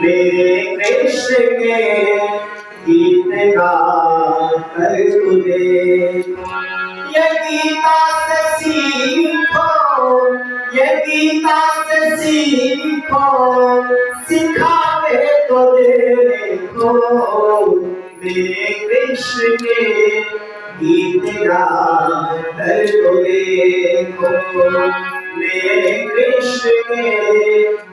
मेरे कृष्ण के गीत गा कर तुझे ये गीता से सीखो ये गीता से सीखो सिखावे तो देखो मेरे कृष्ण के गीत गा कर तो देखो मेरे कृष्ण के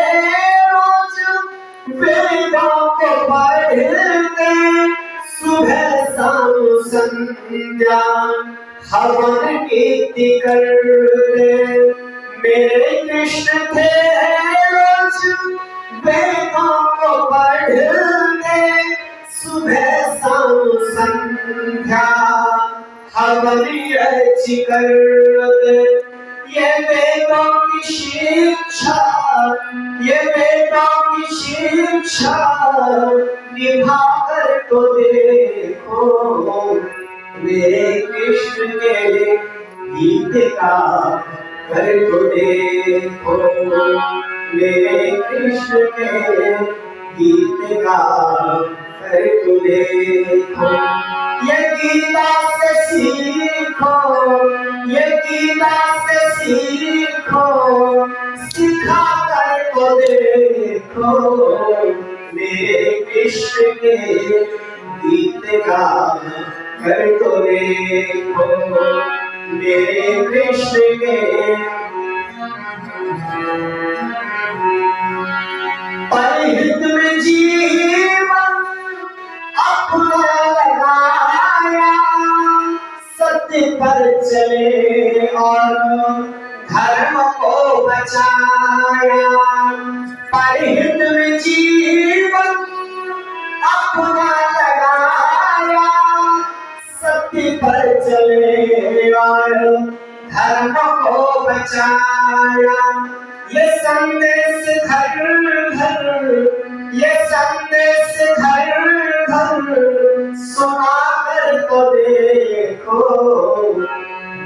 को पढ़ते सुबह संध्या, हवन कीर्ति करते मेरे कृष्ण थे रोज को पढ़ते, सुबह शाम संध्या हमारी अच्छी करते ये वेदों की शिक्षा, ये वेदों की शिक्षा निभा कर तो देखो मेरे कृष्ण के गीत का कर तो देखो मेरे कृष्ण के गीत का कर तो देखो ये गीता से सीखो, ये गीता से सीखो, सिखा कर तो देखो मेरे कृष्ण के गीत का कर तो देखो मेरे कृष्ण के परिहित में जीवन अपना लगाया सत्य पर चले और धर्म को बचाया जीवन अपना लगाया। पर चले और धर्म को बचाया। ये संदेश घर घर, ये संदेश घर घर सुना कर तो देखो,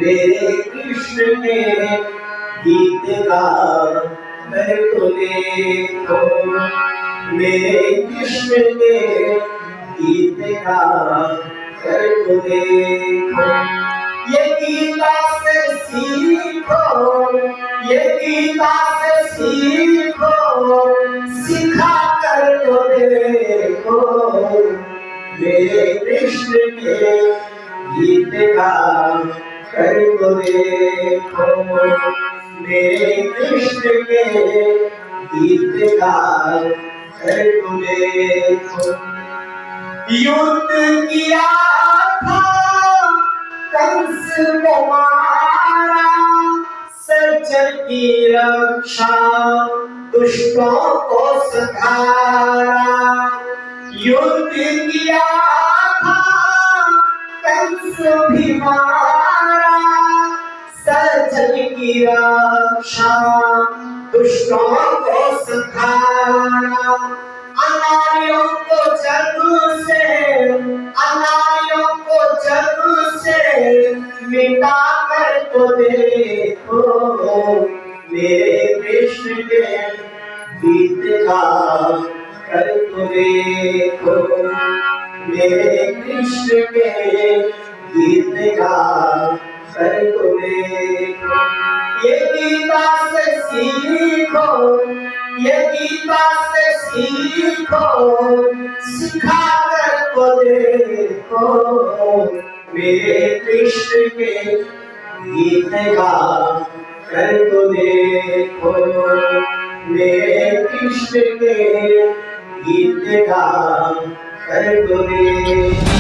मेरे कृष्ण के गीत गा कर तो देखो मेरे कृष्ण के गीत गा कर तो देखो ये गीता से सीखो ये गीता से सीखो सिखा कर तो देखो मेरे कृष्ण के गीत गा कर तो देखो मेरे कृष्ण के देखो युद्ध किया था कंस को मारा सज्जन की रक्षा दुष्टों को सधारा युद्ध किया था कंस भी मारा की को को जन्म से अनारियों को जन्म से मिटा कर तो के कर तो देखो मेरे कृष्ण के गीत गा कर तो सीखो। ये गीता से सीखो सिखा कर तो देखो। मेरे कृष्ण के गीत गा कर तो देखो। मेरे कृष्ण के गीत गा कर तो देखो।